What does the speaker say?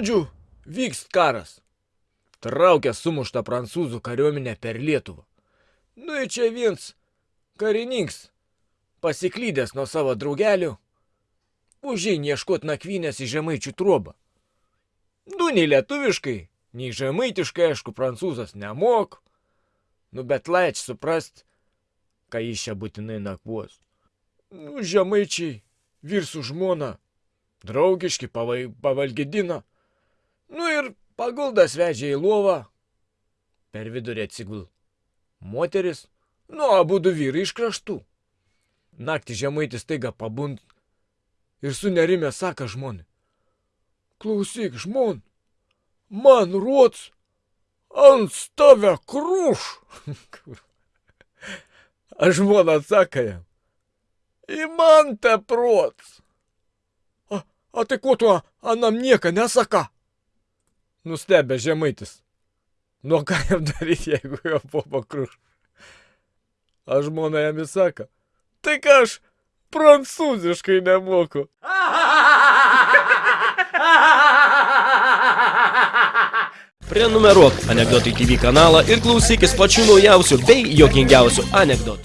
žodžiu, vyks karas. Traukia sumuštą prancūzų kariuomenę per Lietuvą. Nu ir čia viens karininks, pasiklydęs nuo savo draugelių, užėjai ieškot nakvynės į žemaičių trobą. Nu, nei lietuviškai, nei žemaitiškai, aišku, prancūzas nemok. Nu, bet laič suprast, ką jis čia būtinai nakvos. Nu, žemaičiai, virsų žmona, draugiški, pavai, pavalgydina. Nu ir paguldas vežė į lovą, per vidurį atsigul. Moteris, nu, abu du vyrai iš kraštų. Naktį žemaitis taiga pabund ir sunerimė sako žmonai. Klausyk, žmon, man rots ant tave krūš. A žmona atsako jam. Į man te prots. A, a tai ko tu anam nieko nesaka? Nustebė žemaitis. Nu ką jam daryti, jeigu jo popa krūš? A žmona jam įsaka. Tai ką aš prancūziškai nemoku. Prenumeruok Anekdotai TV kanalą ir klausykis pačių naujausių bei jokingiausių anekdotų.